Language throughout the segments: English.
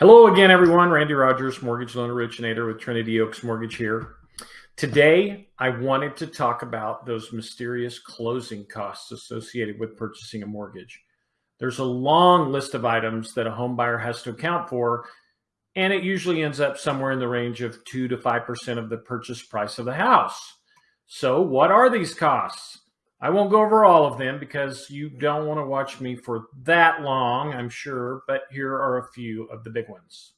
Hello again, everyone. Randy Rogers, mortgage loan originator with Trinity Oaks Mortgage here. Today, I wanted to talk about those mysterious closing costs associated with purchasing a mortgage. There's a long list of items that a home buyer has to account for, and it usually ends up somewhere in the range of 2 to 5% of the purchase price of the house. So, what are these costs? I won't go over all of them because you don't want to watch me for that long, I'm sure, but here are a few of the big ones.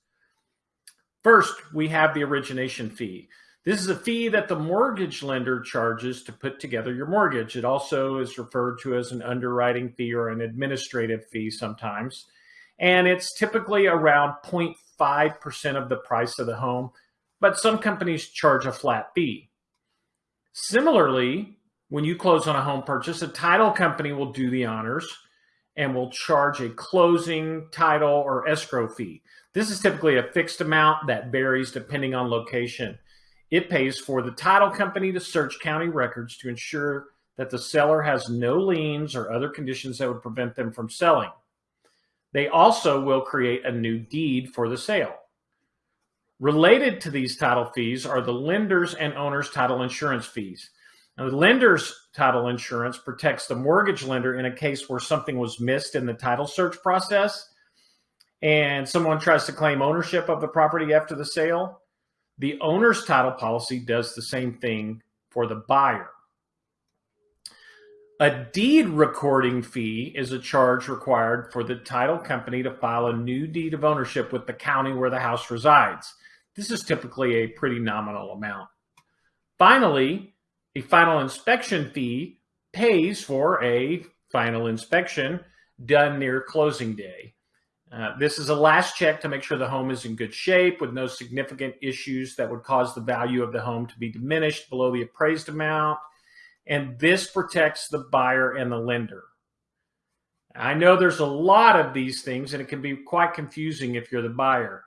First, we have the origination fee. This is a fee that the mortgage lender charges to put together your mortgage. It also is referred to as an underwriting fee or an administrative fee sometimes. And it's typically around 0.5% of the price of the home, but some companies charge a flat fee. Similarly, when you close on a home purchase, a title company will do the honors and will charge a closing title or escrow fee. This is typically a fixed amount that varies depending on location. It pays for the title company to search county records to ensure that the seller has no liens or other conditions that would prevent them from selling. They also will create a new deed for the sale. Related to these title fees are the lender's and owner's title insurance fees. Now, the lender's title insurance protects the mortgage lender in a case where something was missed in the title search process and someone tries to claim ownership of the property after the sale. The owner's title policy does the same thing for the buyer. A deed recording fee is a charge required for the title company to file a new deed of ownership with the county where the house resides. This is typically a pretty nominal amount. Finally, a final inspection fee pays for a final inspection done near closing day. Uh, this is a last check to make sure the home is in good shape with no significant issues that would cause the value of the home to be diminished below the appraised amount. And this protects the buyer and the lender. I know there's a lot of these things and it can be quite confusing if you're the buyer.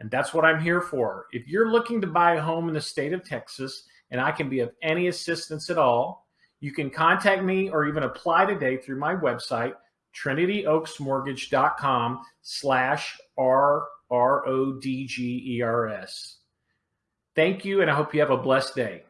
And that's what I'm here for. If you're looking to buy a home in the state of Texas and I can be of any assistance at all, you can contact me or even apply today through my website, trinityoaksmortgage.com slash R-R-O-D-G-E-R-S. Thank you, and I hope you have a blessed day.